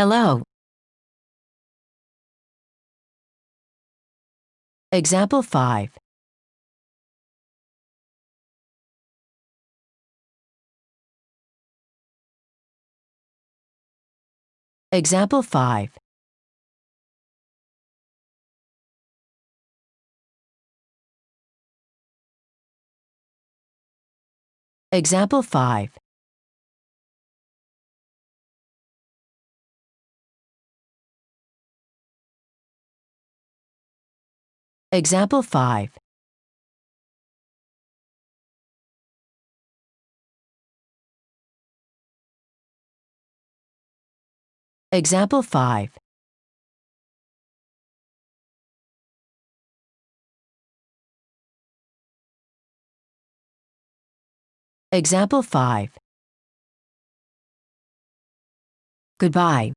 Hello. Example 5. Example 5. Example 5. Example 5. Example 5. Example 5. Goodbye.